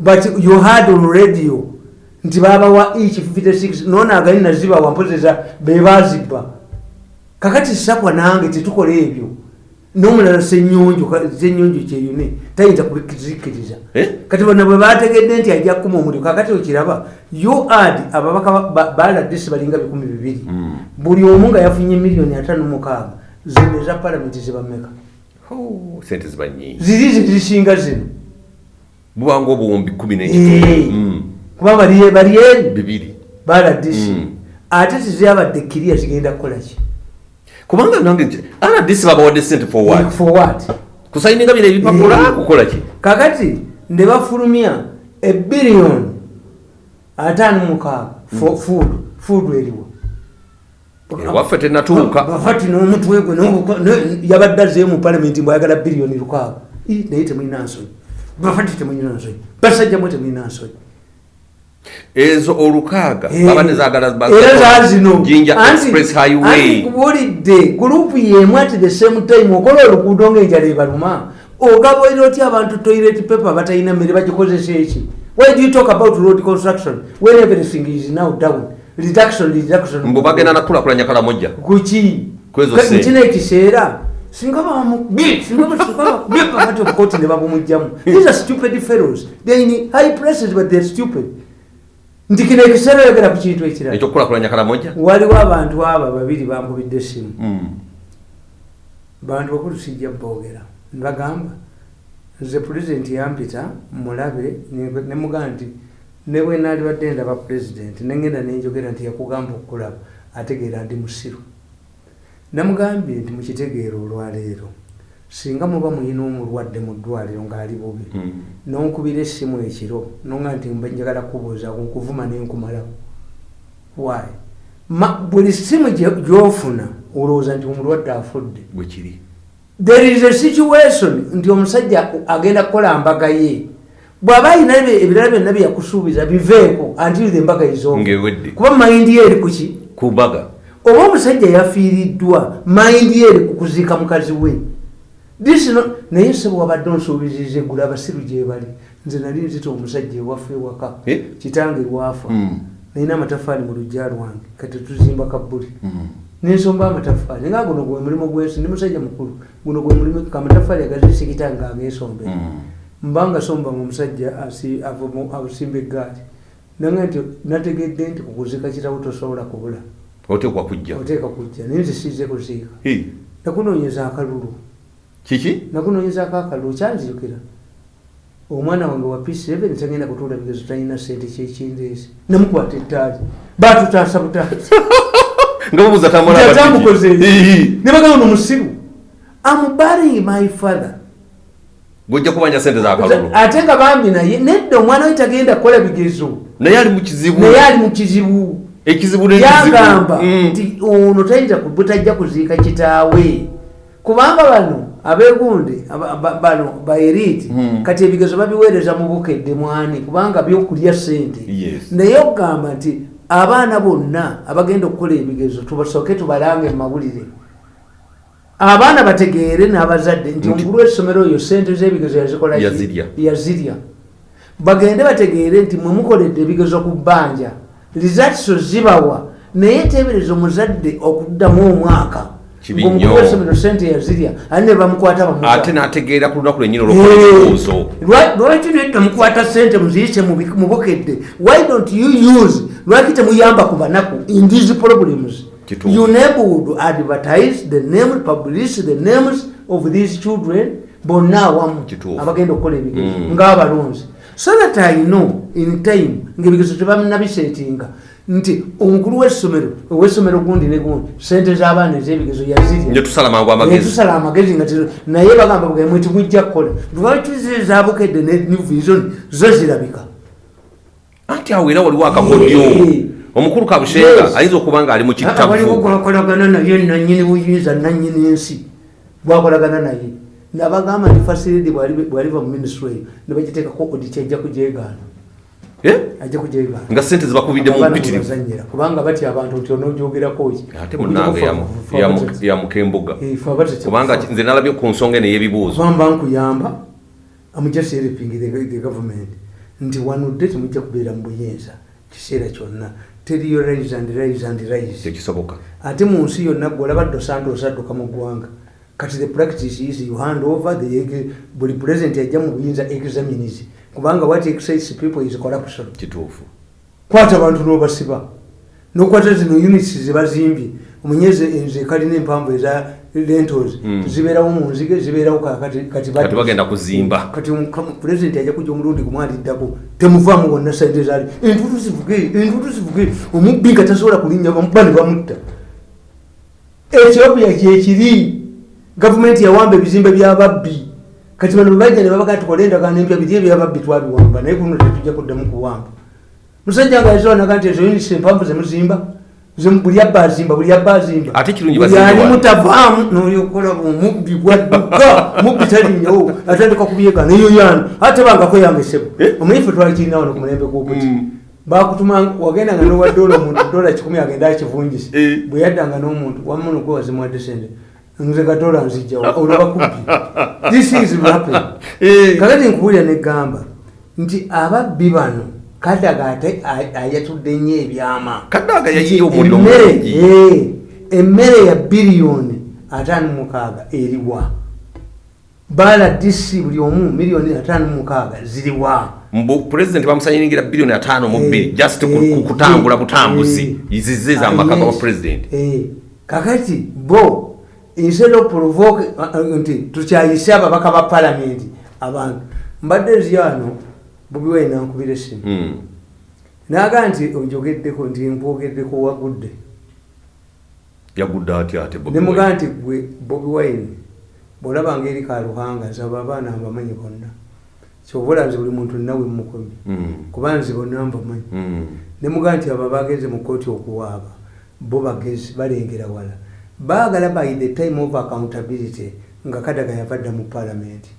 but you had on radio nti babawa each 56 nonagali nazibawa mpozesa bebazibba kakati sakwa nange tetukola ebyo nomulala senyonjo senyonjo kyeyune tayinza kuzikiriza Eh? kati bano bwe bategedde nti ajja kukuma omuliro kakati okiraba uad ababaka ba- baladesi balinga bikumi bibiri. Mm. buli omu nga yafunye miliyoni atano mukaaga zino eza palamenti zibameka Oh, sente ziba nyingi ziri zezisinga zino bubanga obuwumbi kumi Eh. n'ekitono kuba bali bali eri? Bibiri. Baladisi Mm. ate tezabadde kiriya zigenda kukolaki kubanga nange rdc babawadde sente for what? For what? Kusayininga bino ebipapula Eh. kukola ki? Kakati ne bafulumya ebiliyoni ataano mukaaga for food food eriwo. Ewaffe tenatuuka. Bafati n'omutwe gwe n'obuko- ne- yabadde azeeyo mu palamenti mbwayagala biliyoni lukaaga naye temulina nsonyi bafati temulina nsonyi basajja mwe temulina nsonyi ezo olukaaga Eh, baba nezagala ba- era zaazino jinja Anti- express anti highway kubulidde gurupu yemu ati the same time okola oluguudo ngaenjala ebaluma ogabaire otya abantu toilet paper batalina mmere bagikozesa eki? Why do you talk about road construction when everything is now down? Reduction reduction. Mbu bagenda nakulakulanya kalamojja kuki mukino ekiseera singa bamukubye singa bakubye kakati obukooti ne babumugjamu these are stupid fellows they in high places but they're stupid. Nti kino ekiseera oyogera ku kintu ekirala. Waliwo abantu abo babiri bankubidde essimu. Mm. bantu bakulu sijja boogera nibagamba nze pulezidenti yampita mulabe ne mugamba nti ne bwe naalibadde ndaba pulezidenti nengenda nenjogera nti yakugamba okukulaba ategeera ndi musiru namugambye nti mukitegeero olwaleero singa muba muyina omulwadde mu ddwaliro ng'ali bubi Mm. nonkubira essimu ekiro nonga nti mba njagala kubuuza nkuvuma nenkumalawo. Ma- buli simu gyofuna olowooza nti omulwadde afudde? Bwe kiri. There is a situation nti omusajja agenda kukola mbaga ye. Bw'aba ayina ebirala byonna byeyakusuubiza biveeko antiridde embaga ezooba ng'ewedde. Kuba mayindi ye eri kuki ku mbaga oba omusajja yafiiriddwa mayindi eri ku kuziika mukazi we This no- naye sebo wabadde onsuubiziriza eggulu abasiru gye bali nze nali nzita omusajja ewaffe ewaka Eh? kitange lwafa Mm. nalina amatafaali mu lujja lwange kati tuzimba kabbuli Mm. nensomba amatafaali nga guno gwe mulimu gwensi ndi musajja mukulu guno gwe mulimu kamataffaali agazisikita nga ageesombe Mm. mbanga somba nga omusajja asi- avumu- asimba eggaali nange nti nategedde nti kukuzika kirawo tosobola kubula oteekwa kujja. Oteeka kujja. Naye nze siize kuziika nakunoonyeza akalulu. Kiki? Nakunoonyezako akalulu. Kyanzirukira omwana wange wa p7 tagenda kutuula bigezo talina sente kyekindeezi namukwata ettaali batutaasa butaasa. Nga babuuza tambula atamukoze Eh, ne bagamba nomusiru amubaring my father. Gojja kubanja sente za kalulu ate nga bambi naye nedda omwana we tagenda kukola bigezo. Naye ali mu kizibu. Naye ali mu kizibu ekizibu yagamba Mm. nti ono tayinza butajja kuziika kitaawe. Kubanga bano ba- bano baeriti Mm. kati ebigezo babiweereza mu bukedde mwani kubanga byokulya sente naye okugamba nti abaana bonna abagenda okukola ebigezo tubasooke tubalange mu mawulire. Abaana bategeere n'abazadde nti omukulu w'essomero oyo sente z'ebigezo yazikola yazirya. Bagende bategeere nti mwe mukoledde ebigezo ku bbanja rizatiso zibawa. Naye teebereza omuzadde okuddamu omwaka. W'essomero sente yazirya ate ne bamukwata bamuta ate n'ategeera ku lunaku lwennyini olwokola ebibuuzo lwaki nedda mukwata sente muziyise mu bi- mu bukedde? Why don't you use lwaki temuyamba ku banaku? In these problems. You neighborhood advertise the name publish the names of these children bonna awamu abagenda okukola ebigezo. Mm. ng'abalonzi so that i know in time ngaebigezo tebanabisetinga nti omukulu w'essomero ow'essomero gundi ne gundi sente z'abaana ez'ebigezo yazirya ne tusala mangu amagezi. Nga naye bagamba bwemwe timujja kukola. Lwaki zabukedde ne vision zo zirabika. Anti awo era waliwo akakodyo. Omukulu kabushenga ayinza okuba nga ali mu Ah, waliwo gwakolagana naye nanyini buyinza nanyini ensi. Gwakolagana naye nabagamba nti fasilidi bwaliva mu minisitule eyo nebagiteekako oditi ajja kujegaana Eh? ajja kujegaana nga sente zibakubidde mu mpitirivu. bazanyira kubanga batya abantu nti onogyogerako ki? Ate munange yamu- yamu- yamukembuga kubanga nze nalabye ku nsonga eno ey'ebibuuzo. Bamba nkuyamba I'm just helping the, government. Nti wanudde temujja kubeera mu buyinza kiseera kyonna. Teriyo rise and rise and rise. Tekisoboka ate mu nsi yonna gwe olaba dosante osadduka mu ggwanga kati the practice is you hand over the buli president yajja mu buyinza examines kubanga what excites people is corruption kituufu. Kwata abantu n'obasiba. Nokwata zino units zebazimbye omunyeze enze kalina empanvu eza rentals Mm. zibeerawo mu nzige zibeerawo kati bagenda kuzimba. Kati pulezidenti ajja kujja omulundi gumwaliddako temuvaamu wonna sente zaali. Entutu zivuge entutu zivuge. Omubbi nga tasobola kulinnya bamuba ne bamutta. Ethiopia kyekiri gavumenti yawamba ebizimbe byababbi kati bano bebajja ne babaga tukole endagaano empya biri ebyababbi twabiwamba naye kuno tetujja kuddamu kuwamba musajja nga yasobonaga nti ezo unisi empanvu zemuzimba Zemu- buli abba azimba buli abba azimba Ate kirungi wano. mutavaamu noyokola omubbi gwadduka mubbi talinnyawo atandika kubyega neyo yano ate bangako yange sebo Eh? omanyife twakirina wano ku mulembe gw'obuti Mm. bakutuma wagendanga nowa dola omuntu dola kikumi agenda akivungise Eh. bwe yaddanga n'omuntu wamuno gwe wazimuwadde sente nze gadola nzijjawa olwabakubbi this is Eh. kakati nkuwulira negamba nti ababbi bano kadaga ate ayatudde nnyo ebyama. Kadaga yayiye omuliro Emmere, ya biliyoni ataano mukaaga eriwa baala dc buli omu miliyoni ataano mukaaga ziriwa mbu pulezidenti bamusanyiringira biliyoni ataano mu bbiri just ku- ku kutambula butambuzi. zize zamaka ga yes, pulezidenti kakati bo instead of provoke uh, uh, nti tukyayise ababaka ba palamenti abantu. Mbadde nziyano bubi wayi nankubira essimu. Mm. naga nti ojogeddeko nti nkwogeddeko wagudde. Yagudde atya ate Bobi nemugaa nti gwe bobi wine bwolabanga eri kaluhanga nsaba abaana mbamanyi bonna. Kyobola nze buli muntu nawe mumukomi Mm. kuba nze bonna mbamanyi Mm. nemugaa nti abo abagenze mu kooti okuwaaba bo bagezi balengera wala baagala by the time of accountability nga kadaga yavadda mu palamenti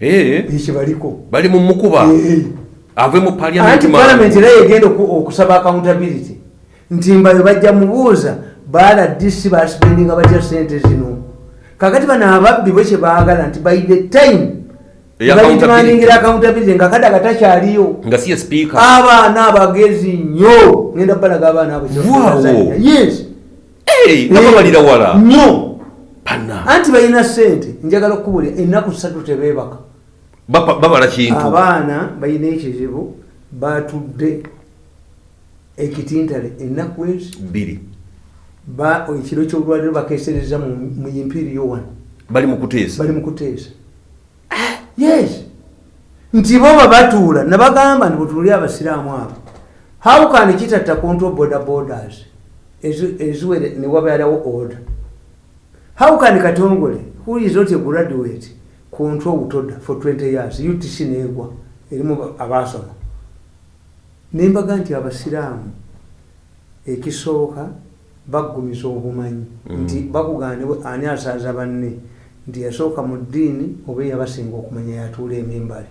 Eh, ekibaliko bali mu mukuba? Eh. ave mu anti paliamenti palamenti era yegenda oku- okusaba accountability. Nti mbayo bajja mubuuza baala disi basipendinga batya sente zino kakati bano ababbi bwe kyebaagala nti by the time Eya balidimandingira accountability. nga kadaga takyaliyo. Nga sipiika abaana abagezi nnyo. Ngenda balaga abaana abo yes Nga babalira wala? Nnyo pana anti balina sente njagala okukubulira ennaku ssatu tebeebaka. Babala kintu. Abaana balina ekizibu batudde ekitintale ennaku ezi. Bbiri. Ba- ekiro kyolwaliro bakesereza mu imperiyo wano bali mu kuteesa. Bali mukuteesa yes. Nti bo babatuula nabagamba nti bwetuuli abasiraamu abo how can kitatta control border borders eziwere ne wabeerawo order. How can katongole who is not a graduate control butoda for 20 years? Utc neegwa erimu ba- abasoma. Nembaga nti abasiraamu ekisooka baggumiza obumanyi. Mm. nti bakugane ani asaaza banne? Nti yasooka mu ddiini oba yabasinga okumanya yatuula emimbale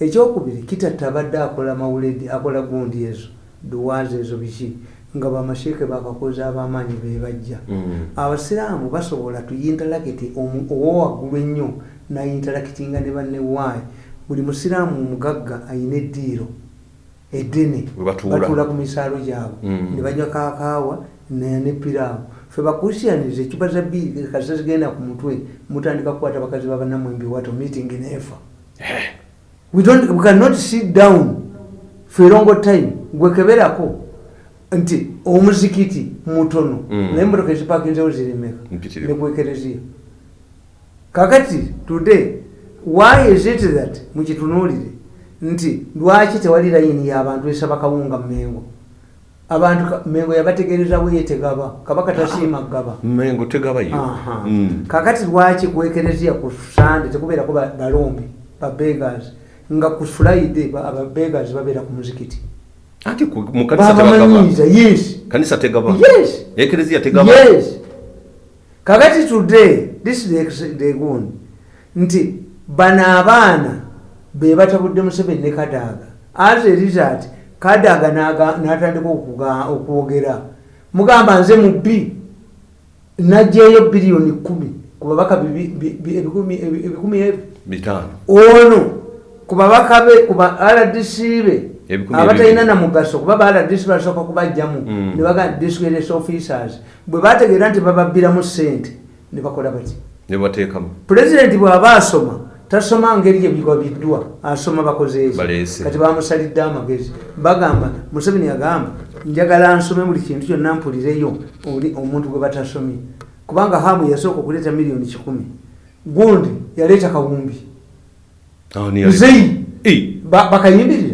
ekyokubiri kitatta abadde akola mawuledi akola gundi ezo duwaazi ezo biki nga bamasheeke bakakozi ab'amaanyi bebajja Mm. abasiraamu basobola tuyintalakiti owowaggulu ennyo nayintalakitinga ne bannewaayi buli musiraamu omugagga ayina eddiiro eddene batuula. ku misaalo gyabwe. Mm. ne banywa kakaawa nepiraawo fe bakusianiza ecupa za bbiri kasa zigenda ku mutwe mutandika kukwata bakazi babanamwembi wato meeting neefa we, don't, we cannot sit down for a long time. Gwekeberako nti omuzikiti mutono Mm. naye emotoka ezipakinzewo zirimeka Mpitirivu. nekwekereziya kakati today why is it that mukitunuulire nti lwaki tewali layini y'abantu esaba kawunga mumengo abantu mengo yabategerezawo ye tegaba kabaka tasiima gaba mengo tegabayo Aha. Mm. kakati lwaki kwekereziya ku sande tekubeerako ba- balombi babegas nga ku friday ba- ababegas babeera ku muzikiti anti ku- mu kanisa tebagaba babamanyiiza yes. Kanisa tegaba yes. Ekereziya tegaba yes. Kakati today this is the the gun nti bano abaana be batabudde museveni ne kadaaga as a result kadaaga n'aga- n'atandika okuga- okwogera. Mugamba nze mu bbi najjeeyo biliyoni kumi ku babaka bibi- bi- bi- ebikumi ebi- ebikumi ebyo. Bitaano. Ono kubabaka be kuba rdc be Ebikumi abatalina namugaso kuba ba rdc basooka kubajjamu Mm. nebaga discretes officers. Bwe bategeera nti bababbiramu sente ne bakola bati. Ne bateekamu. Pulezidenti bw'aba asoma tasoma ngeri yebiwabiddwa asoma bakozeeki Baleese. kati bamusalidde amagezi. Bagamba museveni agamba njagala nsome buli kintu kyonna mpulireyo oli omuntu gwe batasomye. Kubanga hamu yasooka okuleeta miliyoni kikumi. Gundi yaleeta kawumbi. Ne nzeyi ba- bakayimbirira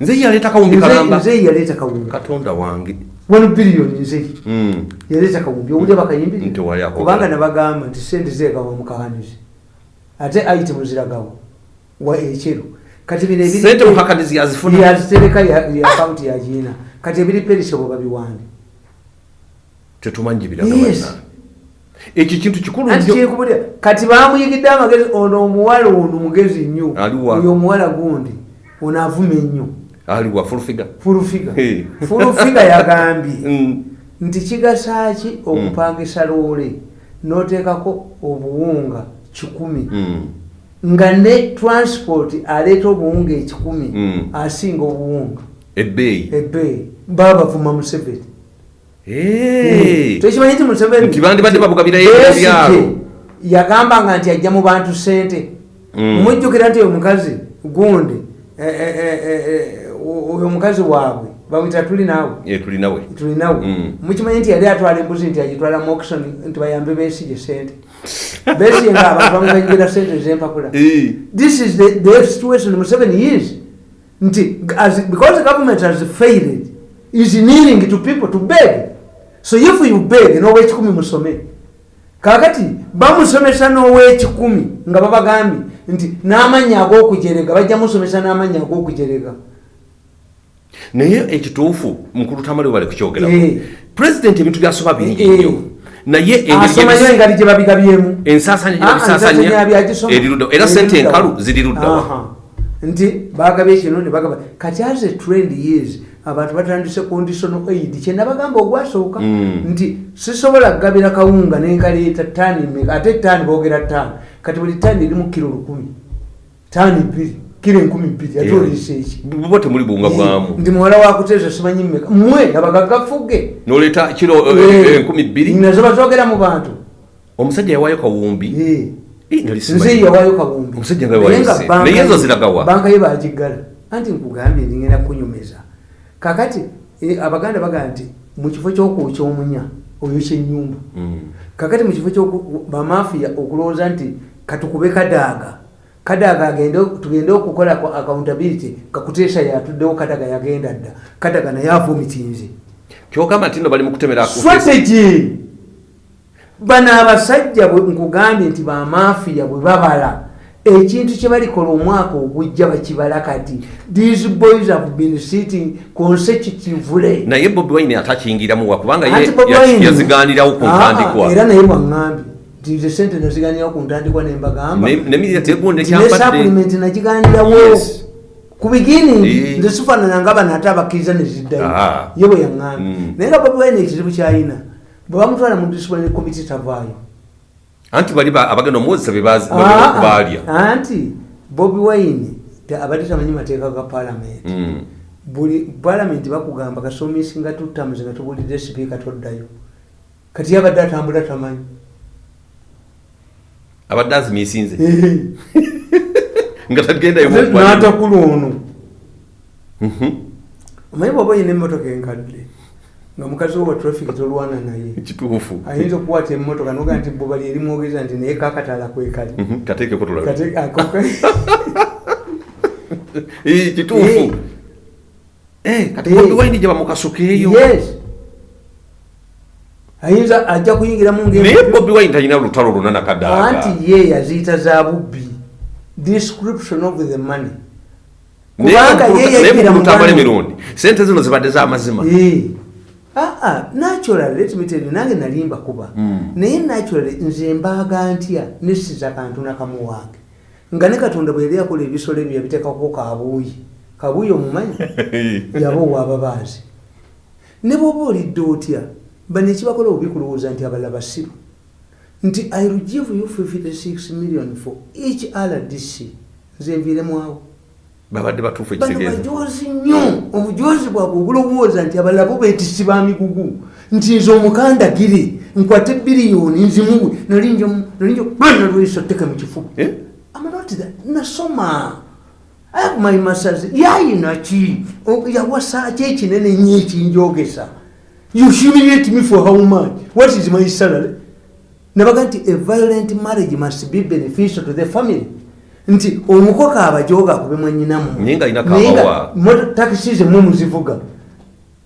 nze yaleeta kawumbi kalamba. nzeyi yaleeta kawumbi. Katonda wange. One biliyoni nzeyi Mm. yaleeta kawumbi. Owulya bakayimbirira Nti wali akola. kubanga nabagamba nti sente zegawa mukawanizi ate itemu ziragawa. Wa ekyeru. Kati bino ebiri- sente mukakanizi yazifuna. Yazitereka ya ya akawunti yagiina kati ebiri perisebo babiwande tetumanyi Yes. biragabanna ekyo kintu kikulu nnyo kati bamuyigidde amagezi ono omuwala ono mugezi nnyo. Oyo omuwala gundi ono avuma ennyo aliwa fulufiga fulufiga Hey. fulufiga yagambye Mm. nti kigasa ki okupangisa loole n'oteekako obuwunga kikumi Mm. nga ne transport aleeta obuwunga ekikumi Mm. asinga obuwunga ebbeeyi ebbeeyi baba bavuma museveni Eh. tekimanyi nti museveni bandibadde babugabira Besigye ebyalo. yagambanga nti ajja mu bantu sente Mm. mujjukira nti oyo mukazi gundi oyo mukazi waabwe bamwita tuli naawe Eh, tulinawe tulinawe Mm. mukimanyi nti yali atwala embuzi nti agitwala mu auction nti bayambe besige sente. Besige nga abantu bamuganyira sente ezempapula this is the, the situation museveni is nti as, because government has failed is kneeling to people to beg. So if you beg n'owekikumi musome. Kakati bamusomesa n'owekikumi nga babagambye nti n'amannya ag'okujerega bajja musomesa n'amannya ag'okujerega naye ekituufu mukulu tamale bale kukyogera Eh. pulezidenti ebintu byasoba bingi Eh. nnyo naye engeri gye babigabyemu ensaasanya Ah, ah, gyebabisaasanya ensaasanya byagisoma. eri ludda era sente Eri enkalu ziri luddawa Aha. nti bagabye kino ne bagaba. Kati as a trend years abantu batandise conditional aid. Kyenabagamba ogwasooka Mm. nti sisobola kugabira kawunga nenkaleeta taani ate taani boogera taani kati buli taani erimu kiro lukumi. Taani bbiri kiro enkumi bbiri ate oliisa eki. Bo temuli buwunga bwamu ndi muwala wakuteesa simanyi mmeka? Mmwe abagaggafuge noleeta kiro eh, enkumi bbiri? Nazo bazogera mu bantu. Omusajja yawaayo kawumbi? Eh. Eh, nali nze simanyi. yawayo kawumbi. Omusajja nga yawayo Naye nga se. banka Naye ezo ye- ziragawa? banka ye bagiggala. Anti nkugambye ndigenda kunyumiza kakati eh, abaganda bagamba nti mu kifo kyokwokya omunya oyokya enyumba Mm. kakati mu kifo bamafiya okulowooza nti katukube kadaaga agende tugende okukola ku accountability kakuteesa yatuddewo kadaga yagenda dda. Kadaga naye avumitinze kyogamba nti no bali mu kutemera ku- strategy! Bano abasajja bwe nkugambye nti bamafiya bwe babala ekintu kye balikola omwaka ogujja bakibala kati these boys have been sitting consecutively. Naye bobi wine atakiyingiramu wa kubanga ye Anti Bobi ya- Wine- yaziganirawo ku Ah, ntandikwa. era naye waŋŋambye nti ze sente naziganirawo ku ntandikwa nembagamba Ne- ne media tegundi Nti ne kyampadde- supplement nagiganirawo. Ku Eh. nze sifaanana nga bano ate abakkiriza ne ziddayo. Ah. ye bwe yaŋŋambye. Mm. naye nga bobi wine ekizibu kyalina bwe bamutwala mu disciplinary committee tavaayo. Anti bali ba- abagenda omuwozesa Ah, ah, bebaalya anti bobi wine te- abadde tamanyi mateeka ga palamenti Mm. buli palamenti bakugamba kasomisinga tutamuzi nga tubulidde sipiika toddayo. Kati yabadde atambula tamanyi abadde azimiisinze. Nga tagendayo n'atakula ono. Mhm. omanyi bwaba oyina emmotoka enkadde nga mukazi wo wa traffic tolwana naye kituufu ayinza okukwata emmotoka noga nti bobali eri mwogeza nti naye kakatala kwekali Mhm. kateekeko tulabe Eh, kituufu. Eh, wine gye bamukasukeeyo ayinza ajja kuyingiramu nge- naye bobi wine talina lutalo luna nakadaaga anti ye yaziyita za bubbi. Description of the money. Kubanga emirundi sente zino zibadde z'amazima Eh. Ah, ah, natural let me tell you nange nalimba kuba Mm. naye natural nze mbaaga ntya nesiza kantu nakamu wange nga ne katonda bwe yali akola ebisolo ebyo yabiteekako kabuuyi. Kabuuyi omumanyi? Yaba owababaazi ne bwoba olidde otya bano ekibakola obikulowooza nti abalala basiru nti i will give you 56 million for each rdc nze nviiremwawo babadde batuufu bano ekitegeeza bajozi nnyo. Obujozi bwabwe obulowooza nti abalala bo beetisi ba migugu. Nti nze omukandagire nkwate biliyoni nzimuwe nalinjobana teke mu kifuba. Eh? amalotira nasoma. Akumayimasazi yayina ki O- yawasa ki ekinene nnyo ekinjogesa you humiliate me for how much? What is my salary? Nabaga nti a violent marriage must be beneficial to the family. Nti omukoka abajoga akube kabawa. takisi zemwe muzivuga.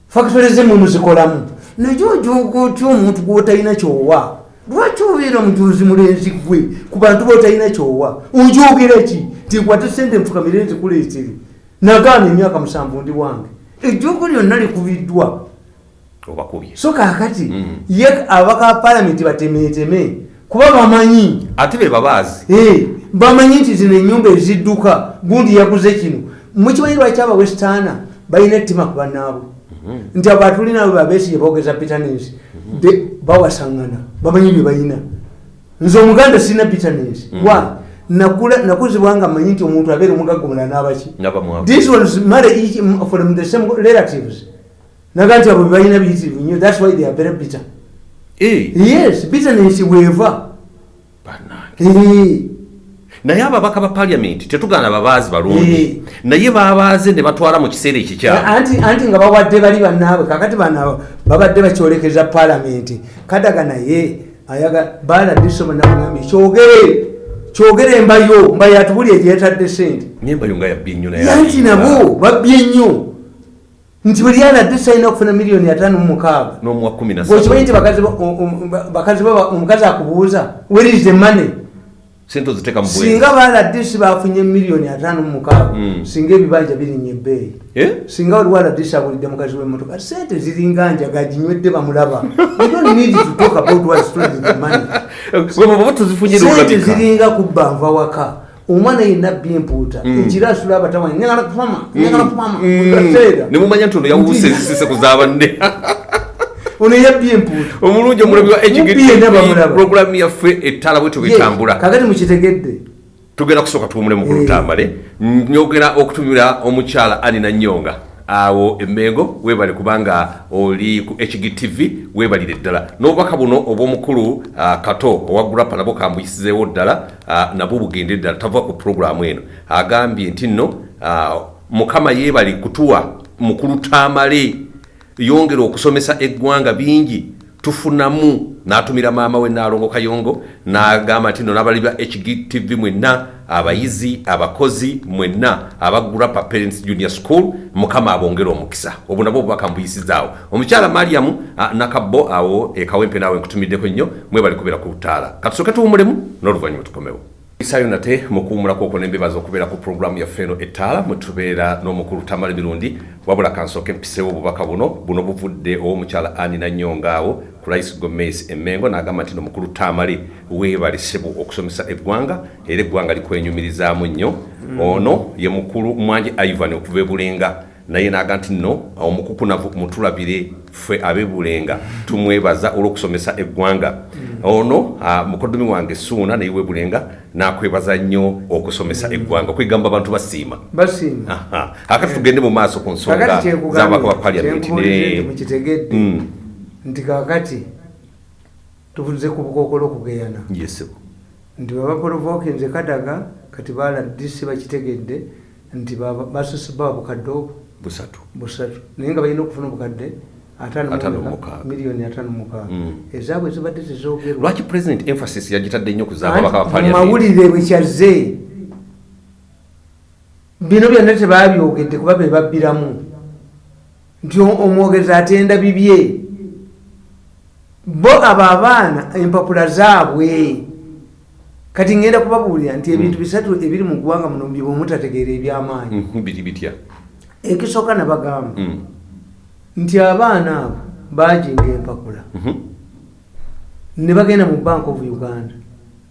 Factory zemwe muzikolamu. Naye ojoga otya omuntu gwotalina kyowa? Lwaki obeera mujuzi mulenzi gwe ku bantu botalina kyowa? Ojogera ki? Tikwate sente nfukamire nzikuleetere nagaana emyaka musanvu ndi wange. Ejjogo lyonna likubiddwa obakubye so kakati Mm. ye abaka palamenti batemeeteme kuba bamanyi. Ate be babaazi. Eh, bamanyi nti zino enyumba ezidduka gundi yaguze kino. Mukimanyi lwaki abawesitaana balina ettima ku bannaabwe nti abo atulinaabo babesi yebogeza bitanensi bawasaŋŋana bamanyi bye balina nze omuganda sirina bitanensi wa nakula- nakuzibwa nga manyi nti omuntu abeera omugagga omulala n'abaki this was married each from the same relatives naga nti abo bebalina biyitirivu nnyo thats why they are very bitter. Eh, yes bitterness bannange. Eh, naye ababaka ba paliamenti tetugaana babaazi Eh. balungi naye babaaze ne batwala mu kiseera ekikyamu anti anti nga bawadde bali bannaabwe kakati bana babadde bakyolekeza palamenti kadaga naye ayaga baladdiso banabagambye kyogere kyogere embayo mbayo atubuli egyetadde sente nyembayo nga yabbye nnyo naye yanti nabo babbye nnyo nti buli aladdiso alina okufuna miliyoni ataano mu mukaaga. Bwekimanyi nti bakazi ba- o- ba- bakazi baba omukazi akubuuza where is the money? Sente oziteeka mu bwenzi singa baladisi bafunye miliyoni ataano mu mukaaga Mm. singa ebibanja birinya ebbeeyi. Eh? singa waliwo aladisi abulidde mukazi w'emmotoka sente ziringa njaga ginywedde bamulaba. Ziringa kubba nva waka omwana yenna abba empuuta Mm. asula abatamanya nyagala kupama. Nyagala kupama. Kaseera ne mumanya nti ono yawusa Nti- ezisise ku zaabanne ono yabbye empuuta omulungi omulabi wa Mubbi yenna bamulaba. programu yaffe ettala bwe tubitambula kakati mukitegedde. Tugenda kusooka tuwumule mu kulutambale. Nyogera okutumira omukyala anina nyonga awo emmengo webale kubanga oli ku hgtv webalire ddala. N'obubaka buno obw'omukulu ah, kato owagulapa nabwo kambuyisizeewo ddala ah, nabwo bugende ddala tava ku puroguramu eno. Agambye nti nno ah, mukama yeebali kutuwa mu kulutamale yongera okusomesa eggwanga bingi tufunamu. N'atumira maama we naalongo kayongo n'agamba nti no n'abali ba hgtv mwenna abayizi abakozi mwenna abagurapa parents junior school mukama abongera omukisa. Obwo nabwo obubaka mbuyisizaawo omukyala mariamu nakabbo awo ekawempe naawe nkutumiddeko nnyo mwebali kubeera ku ttaala katusooke tuwumulemu n'oluvannyuma tukomewo isayo nate mukuwumulako okwo nembebaza okubeera ku puroguramu yaffe eno ettaala mwetubeera n'omukulu tamale mirundi wabula kansooke mpiseewo obubaka buno buno buvudde ow'omukyala anina nyonga awo ku rice gomesi emmengo n'agamba nti nomukulu tamale weebalisebu okusomesa eggwanga era eggwanga likwenyumirizaamu nnyo. Ono ye mukulu mwanje ivan okuva ebulenga naye naga nti nno omukukunavu mutulabire ffe abebulenga tumwebaza olw'okusomesa eggwanga. Ono ah, mukoddomi wange suuna naye webulenga nakwebaza nnyo okusomesa eggwanga okwegamba abantu basiima. Basiima akati tugende mu maaso ku nsonga z'ababaka ba paliamenti mukitegedde Mm. nti kakati tuvuze ku bukookolo okugeyana nti babaporovoke nze kadaga kati baladisi bakitegedde nti baba- basusse baba bukadde obwo busatu. Busatu. Naye nga balina okufuna obukadde miliyoni ataano mukaaga. Mm. ezaabwe zibadde tezoogerwa lwaki president emphasis yagitadde nnyo ku Anti z'ababaka ba mu paliamenti mawulire bwekyazze bino byonna tebabyogedde kuba be babbiramu. Nti omwogezi atenda bibye. Bo abo abaana empapula zaabwe. Kati ngenda kubabuulira nti ebintu bisatu ebiri mu ggwanga muno bye bwemutategeera ebyamaanyi. Mhm, biri bitya ekisooka nabagamba Mm. nti abaana abo bajinga empapula. Mhm. ne bagenda mu bank of uganda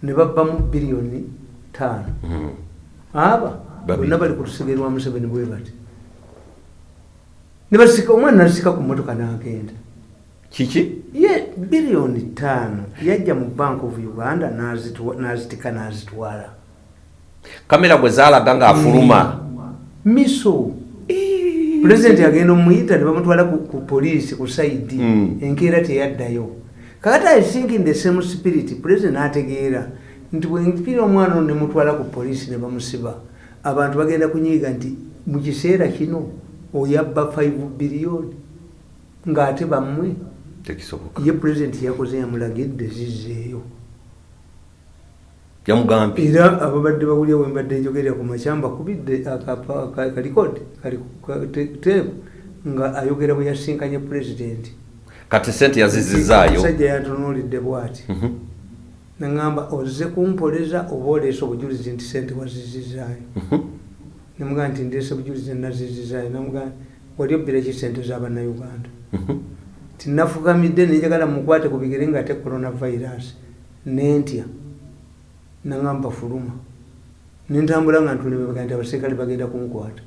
ne babbamu biliyoni taano Mhm. aba bonna bali ku lusege lwa museveni bwe bati. Nebasika omwana nasika ku motoka n'agenda. Kiki? Ye biliyoni taano yajja mu bank of uganda n'azitika n'azitwala. Kamera bwe zaalaga ng'afuluma miso pulezidenti agenda omuyita ne bamutwala ku, ku poliisi ku saidi Mm. enkeera teyaddayo. Kakati i think in the same spirit pulezidenti n'ategeera nti bwempira omwana ono nemutwala ku poliisi ne bamusiba abantu bagenda kunyiiga nti mu kiseera kino oyabba 5 biliyoni ng'ate bammwe ye pulezidenti yakoze yamulagidde zizzeeyo yamugambye era ababadde bawulya wembadde njogerera ku makyamba kubidde kalikodi teebu nga ayogera bwe yasinkanye pulezidenti kati sente yazizizaayo. Omusajja yantunuulidde bwati. Mhm. naŋamba ozze kumpoleza oba oleese obujulizi nti sente wazizizaayo. Mhm. nemugaa nti ndeese bujulizi nazizizaayo. Namugaa wali obbira ki sente z'abannayuganda Mhm. tinafukamidde nenjagala mukwate ku bigere nga ate coronavirus. Nentya naŋamba fuluma nentambula nga ntulemebega nti abaserikale bagenda kunkwata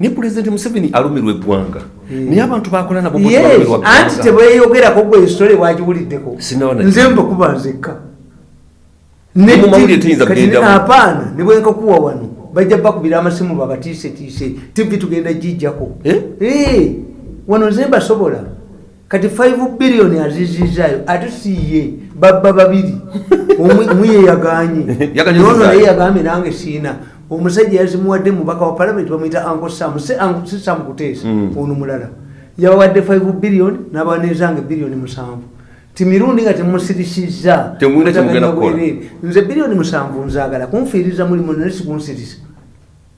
naye pulezidenti museveni alumirwa eggwanga. Mm. naye abantu bakola nabo anti ggwanga. tebweyogerako gwe esitole wagiwuliddeko nze mbakuba nzekka. Apaana ne bwenkakuwa wano bajja bakubira amasimu babatiisetiise tivi tugenda gijjako. Eh? Eh, wano nze mbasobola kati 5 biliyoni azizizaayo ate siye babba babiri Omu- yeyaganye. Yaganye nono naye yagambye nange siina. Omusajja yazimuwadde mubaka wa palamenti bamwita anko sam. Si Uncle- si sam kuteesa Mm. ono mulala. Yabawadde 5 biliyoni nabanezange biliyoni musanvu. Ti mirundi nga. Bwerere. nze biliyoni musanvu nzaagala. Kunfiiriza mulimu naye sikunsirisa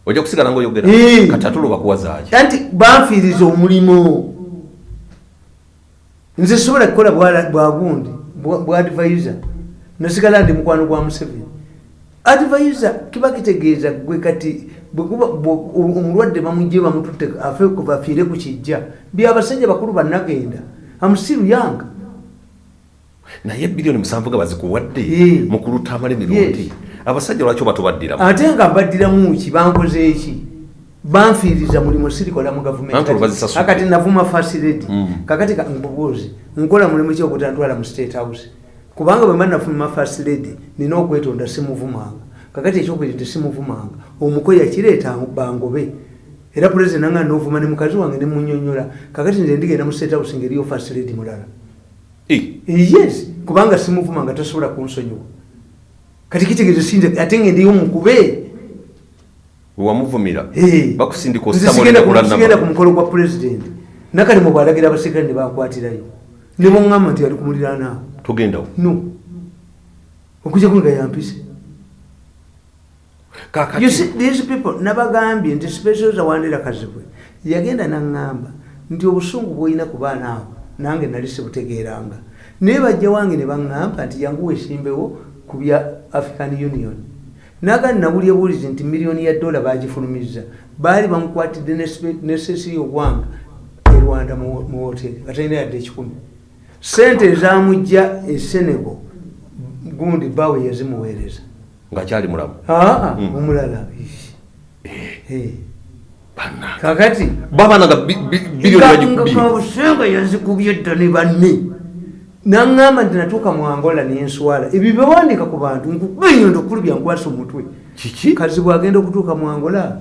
ojja kusigala ngaoyogera Eh. kati ate olwoba kuwazaaki anti banfiiriza omulimu. Nze sobola kukola bwa- bwagundi bwa bwa advisor nasigala ndi mukwano gwa museveni. Advisor kiba kitegeeza gwe kati omulwadde bamugye bamututte afe bafiire ku kijja byabasajja bakulu bannagenda. Amusiru yanga naye biliyoni musanvu nga bazikuwadde mu kulutamala emirundi Yes. abasajja lwaki obatubaddiramu? Ate nga mbaddiramu ki? Bankoze eki banfiiriza mulimu sirikola mu gavumenti. Kakati navuma fasiledi Mm. kakati ka- mbubuuzi nkola mulimu ki ogutantwala mu state house kubanga bwe mba nafuma fasiledi nina okwetonda simuvumanga. Kakati ekyokubiri nti simuvumanga omuko yakireeta bangobe. Era pulezidenti nanga novuma ne mukazi wange nemunyonyola kakati nze ndigenda mu state house ngeriyo fasiledi mulala. Eh, yes kubanga simuvuma nga tasobola kunsonyiwa. Kati kitegeeza sinze ate ngendiyo mukube wewamuvumira Eh. bakusindika Nze osita sigenda mulina ku- mukolo gwa pulezidenti nakali mubwalagira abaserikale ne bankwatirayo. Ne boŋŋamba nti ali ku muliraanaawo togendawo no. Okujja kunga yampise these people nabagambye nti specials awandira kazibwe yagenda naŋŋamba nti obusungu bwolina ku baana abo nange nali sibutegeeranga. Naye bajja wange ne baŋŋamba nti yangu weesimbewo ku bya african union. Nagandi nabulya buulizi nti miliyoni ya dola bagifulumizza baali bamukwatidde nesesiri ogwanga e rwanda mu hoteri nga talina yadde ekikumi sente ezamujja e senego gundi bawe yazimuweereza. Ngaakyali mulamu. Aa Mm. omulala. Eh. bannange kakati. Babananga biliyoni bagikubye kabusenga yazikubye dda ne banne. Naŋŋamba nti natuuka mu angola nenswala ebyo bewandika ku bantu nkubenyondo okulu byankwasa omutwe. Kiki? Kazi bwagenda okutuuka mu angola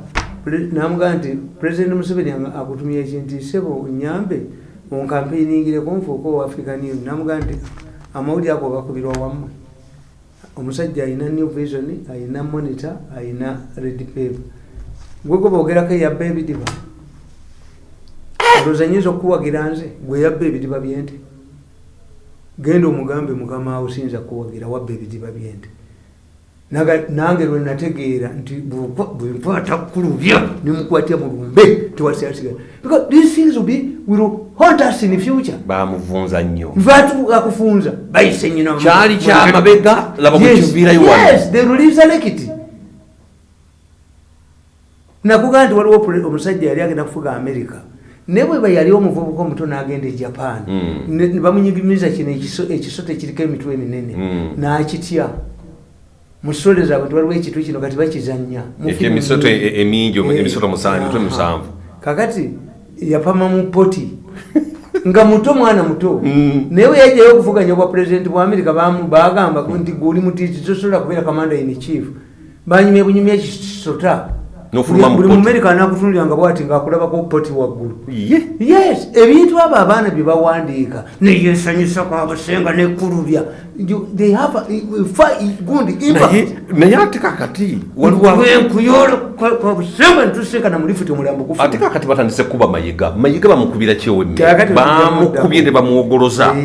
namugamba nti pulezidenti museveni akutumye ekintu isebo nyambe onkampeiningireko nfuuka owa african union namugamba nti amawulire ago gakubirwa wammwe. Omusajja ayina new vision ayina monitor ayina red paper. Gwego boogerako eyabba ebidiba olowooza nyinza okukuwagira nze gwe yabba ebidiba byente. Genda omugambe mukama wo siyinza kuwagira wabba ebidiba byente nange lwe nategeera nti bwenkwata kulubya nemukwatya mulumbe tewasiasigala because these things will be will haunt us in future. Bamuvunza nnyo. Nvaatu akufunza. Bayise nyina kyali kyamabega laba bwekiviirayo wano. yes they will resurrect nakugaa nti waliwo omusajja yali agenda kufuga america. Naye bwe ba yali omuvubuka omuto n'agenda e japan Mm. ne bamunyigimiza kino ekiso- ekisote kiriko emitwe eminene. Mm. n'akitya mu sitole zaabwe nti waliwo ekitu kino kati bakizannya emisoto firimu. e- emingi Eh, emisoto aha. musanvu kakati yapama mu poti nga muto mwana muto Mm. naye we yajjayo okuvuganya obwa pulezidenti bwa amerika bagamba nti guli mutiiti tosobola kubeera commander in chief banyumya bunyumya mu buli mumerika anakutunuliranga bwati ngaakulabako poti waggulu. Ye? Yes ebintu abo abaana bye bawandiika neyesanyusa kwabusenga nekulubya naye ate kakati waliwo wenkuyola kwabusenga netusekana mulifuti omulambo gufa ate kakati batandise kuba mayiga. Mayiga bamukubira Kakati bamukubye ne bamwogoloza.